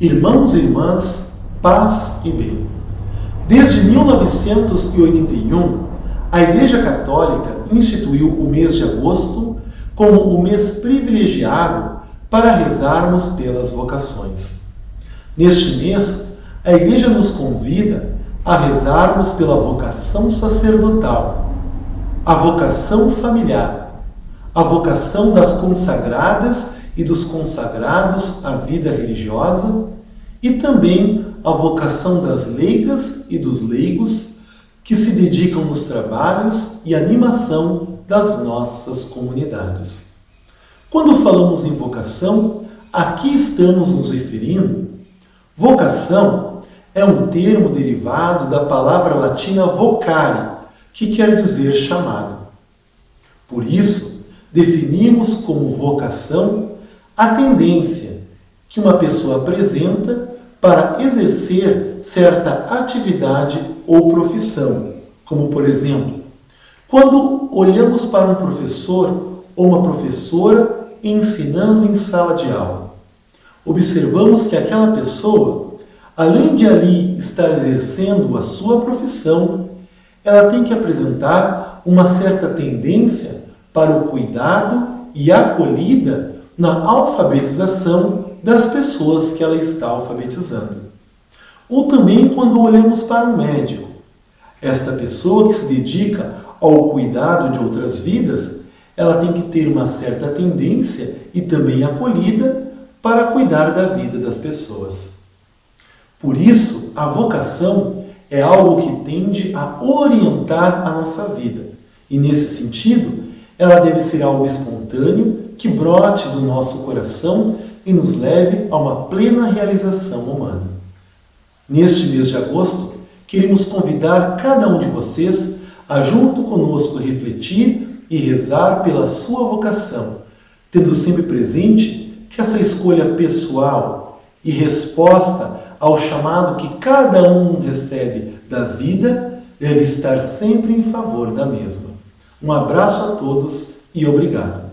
Irmãos e irmãs, paz e bem. Desde 1981, a Igreja Católica instituiu o mês de agosto como o mês privilegiado para rezarmos pelas vocações. Neste mês, a Igreja nos convida a rezarmos pela vocação sacerdotal, a vocação familiar, a vocação das consagradas e dos consagrados à vida religiosa e também a vocação das leigas e dos leigos que se dedicam nos trabalhos e animação das nossas comunidades. Quando falamos em vocação, aqui estamos nos referindo. Vocação é um termo derivado da palavra latina vocare, que quer dizer chamado. Por isso, definimos como vocação a tendência que uma pessoa apresenta para exercer certa atividade ou profissão, como por exemplo, quando olhamos para um professor ou uma professora ensinando em sala de aula, observamos que aquela pessoa, além de ali estar exercendo a sua profissão, ela tem que apresentar uma certa tendência para o cuidado e acolhida na alfabetização das pessoas que ela está alfabetizando. Ou também quando olhamos para um médico. Esta pessoa que se dedica ao cuidado de outras vidas, ela tem que ter uma certa tendência e também acolhida para cuidar da vida das pessoas. Por isso, a vocação é algo que tende a orientar a nossa vida. E nesse sentido, ela deve ser algo espontâneo que brote do nosso coração e nos leve a uma plena realização humana. Neste mês de agosto, queremos convidar cada um de vocês a junto conosco refletir e rezar pela sua vocação, tendo sempre presente que essa escolha pessoal e resposta ao chamado que cada um recebe da vida deve estar sempre em favor da mesma. Um abraço a todos e obrigado.